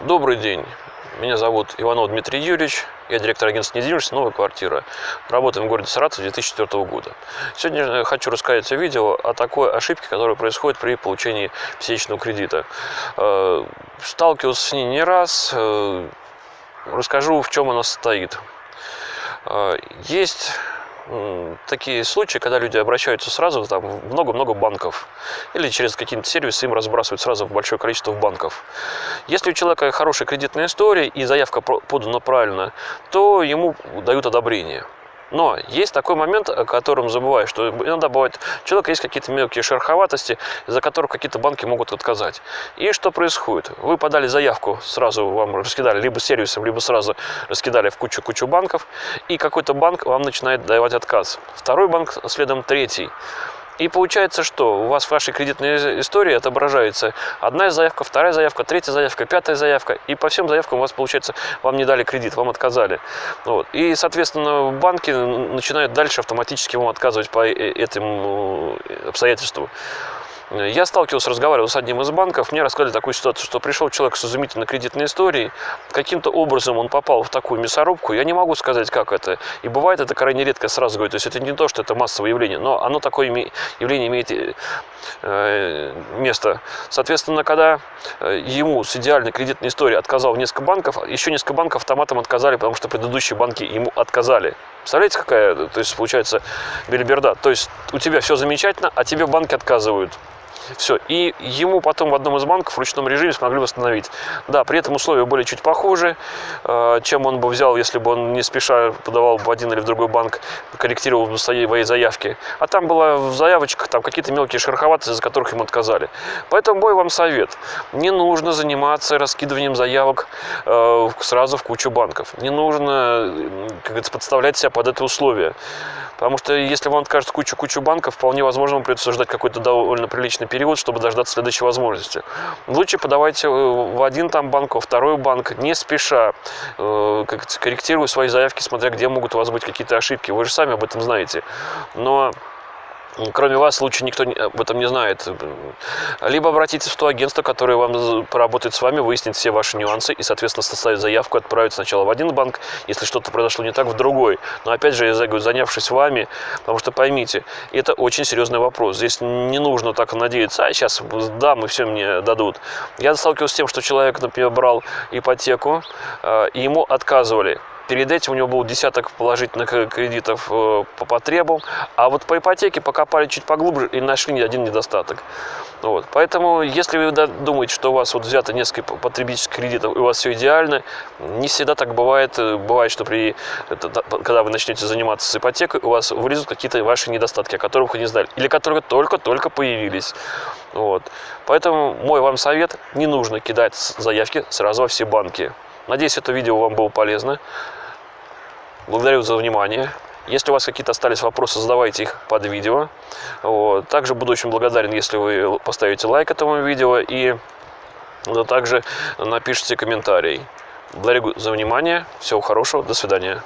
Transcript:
Добрый день. Меня зовут Иванов Дмитрий Юрьевич. Я директор агентства недвижимости «Новая квартира». Работаем в городе Саратов с 2004 года. Сегодня хочу рассказать в видео о такой ошибке, которая происходит при получении ипотечного кредита. Э, сталкивался с ней не раз. Э, расскажу, в чем она состоит. Э, есть такие случаи, когда люди обращаются сразу там, в много-много банков или через какие-то сервисы им разбрасывают сразу в большое количество банков. Если у человека хорошая кредитная история и заявка подана правильно, то ему дают одобрение. Но есть такой момент, о котором забываю, что иногда бывает, у человека есть какие-то мелкие шероховатости, из-за которых какие-то банки могут отказать. И что происходит? Вы подали заявку, сразу вам раскидали либо сервисом, либо сразу раскидали в кучу-кучу банков, и какой-то банк вам начинает давать отказ. Второй банк, следом третий. И получается, что у вас в вашей кредитной истории отображается одна заявка, вторая заявка, третья заявка, пятая заявка. И по всем заявкам у вас получается, вам не дали кредит, вам отказали. Вот. И, соответственно, банки начинают дальше автоматически вам отказывать по э, этим э, обстоятельствам. Я сталкивался, разговаривал с одним из банков, мне рассказали такую ситуацию, что пришел человек с изумительной кредитной историей, каким-то образом он попал в такую мясорубку, я не могу сказать, как это. И бывает это крайне редко, сразу говорю, то есть это не то, что это массовое явление, но оно такое явление имеет э, место. Соответственно, когда э, ему с идеальной кредитной историей отказал несколько банков, еще несколько банков автоматом отказали, потому что предыдущие банки ему отказали. Представляете, какая, то есть получается бельберда. То есть у тебя все замечательно, а тебе банки отказывают. Все. И ему потом в одном из банков в ручном режиме смогли восстановить. Да, при этом условия были чуть похуже, э, чем он бы взял, если бы он не спеша подавал в один или в другой банк, корректировал бы свои заявки. А там было в заявочках там какие-то мелкие шероховатости, из-за которых ему отказали. Поэтому мой вам совет. Не нужно заниматься раскидыванием заявок э, сразу в кучу банков. Не нужно, как подставлять себя под это условие. Потому что если вам откажет кучу-кучу банков, вполне возможно, вам придется ждать какой-то довольно приличный период, чтобы дождаться следующей возможности. Лучше подавайте э, в один там банк, во второй банк, не спеша, э, корректируя свои заявки, смотря где могут у вас быть какие-то ошибки. Вы же сами об этом знаете. Но Кроме вас, лучше никто об этом не знает. Либо обратитесь в то агентство, которое вам поработает с вами, выяснит все ваши нюансы и, соответственно, составит заявку, отправить сначала в один банк, если что-то произошло не так, в другой. Но, опять же, я говорю, занявшись вами, потому что поймите, это очень серьезный вопрос. Здесь не нужно так надеяться, а сейчас дам и все мне дадут. Я сталкивался с тем, что человек, например, брал ипотеку, э, и ему отказывали. Перед этим у него был десяток положительных кредитов э, по потребам, а вот по ипотеке покопали чуть поглубже и нашли один недостаток. Вот. Поэтому, если вы думаете, что у вас вот взято несколько потребительских кредитов и у вас все идеально, не всегда так бывает. Бывает, что при, когда вы начнете заниматься ипотекой, у вас вылезут какие-то ваши недостатки, о которых вы не знали, или которые только-только появились. Вот. Поэтому мой вам совет, не нужно кидать заявки сразу во все банки. Надеюсь, это видео вам было полезно. Благодарю за внимание. Если у вас какие-то остались вопросы, задавайте их под видео. Вот. Также буду очень благодарен, если вы поставите лайк этому видео и также напишите комментарий. Благодарю за внимание. Всего хорошего. До свидания.